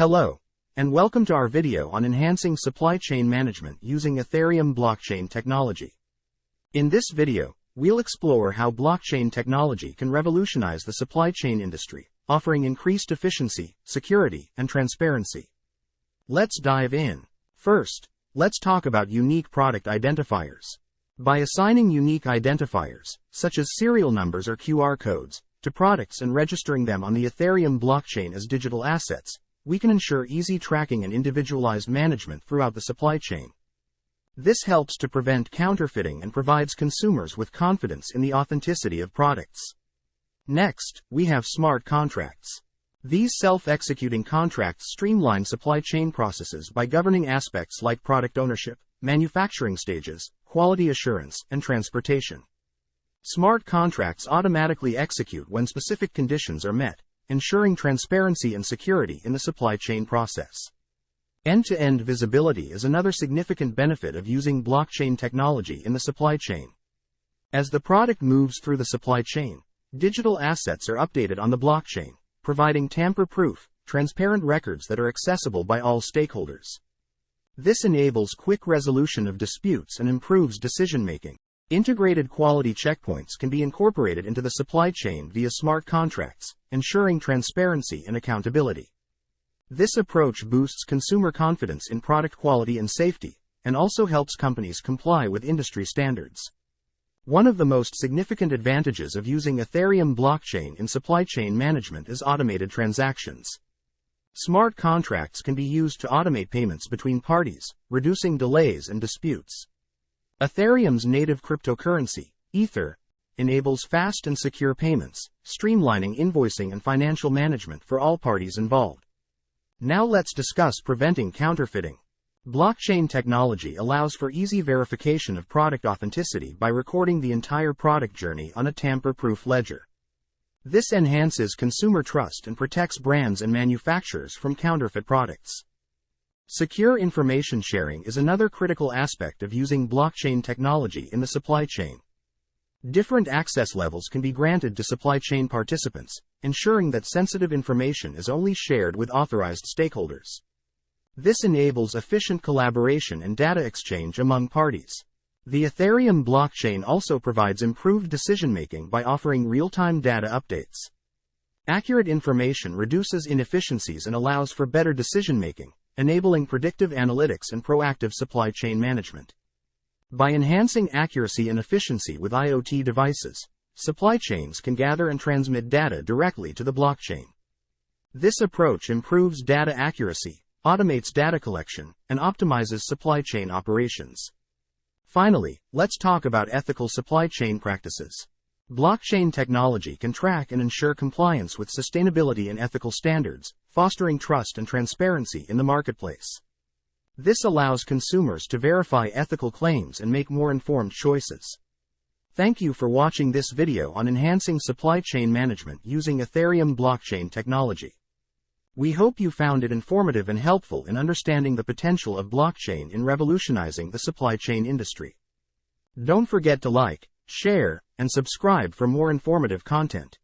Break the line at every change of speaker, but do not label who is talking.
Hello, and welcome to our video on enhancing supply chain management using Ethereum blockchain technology. In this video, we'll explore how blockchain technology can revolutionize the supply chain industry, offering increased efficiency, security, and transparency. Let's dive in. First, let's talk about unique product identifiers. By assigning unique identifiers, such as serial numbers or QR codes, to products and registering them on the Ethereum blockchain as digital assets, we can ensure easy tracking and individualized management throughout the supply chain. This helps to prevent counterfeiting and provides consumers with confidence in the authenticity of products. Next, we have smart contracts. These self-executing contracts streamline supply chain processes by governing aspects like product ownership, manufacturing stages, quality assurance, and transportation. Smart contracts automatically execute when specific conditions are met, ensuring transparency and security in the supply chain process. End-to-end visibility is another significant benefit of using blockchain technology in the supply chain. As the product moves through the supply chain, digital assets are updated on the blockchain, providing tamper-proof, transparent records that are accessible by all stakeholders. This enables quick resolution of disputes and improves decision-making. Integrated quality checkpoints can be incorporated into the supply chain via smart contracts, ensuring transparency and accountability. This approach boosts consumer confidence in product quality and safety, and also helps companies comply with industry standards. One of the most significant advantages of using Ethereum blockchain in supply chain management is automated transactions. Smart contracts can be used to automate payments between parties, reducing delays and disputes. Ethereum's native cryptocurrency, Ether, enables fast and secure payments, streamlining invoicing and financial management for all parties involved. Now let's discuss preventing counterfeiting. Blockchain technology allows for easy verification of product authenticity by recording the entire product journey on a tamper-proof ledger. This enhances consumer trust and protects brands and manufacturers from counterfeit products. Secure information sharing is another critical aspect of using blockchain technology in the supply chain. Different access levels can be granted to supply chain participants, ensuring that sensitive information is only shared with authorized stakeholders. This enables efficient collaboration and data exchange among parties. The Ethereum blockchain also provides improved decision making by offering real time data updates. Accurate information reduces inefficiencies and allows for better decision making, enabling predictive analytics and proactive supply chain management. By enhancing accuracy and efficiency with IoT devices, supply chains can gather and transmit data directly to the blockchain. This approach improves data accuracy, automates data collection, and optimizes supply chain operations. Finally, let's talk about ethical supply chain practices. Blockchain technology can track and ensure compliance with sustainability and ethical standards, fostering trust and transparency in the marketplace. This allows consumers to verify ethical claims and make more informed choices. Thank you for watching this video on enhancing supply chain management using Ethereum blockchain technology. We hope you found it informative and helpful in understanding the potential of blockchain in revolutionizing the supply chain industry. Don't forget to like, share, and subscribe for more informative content.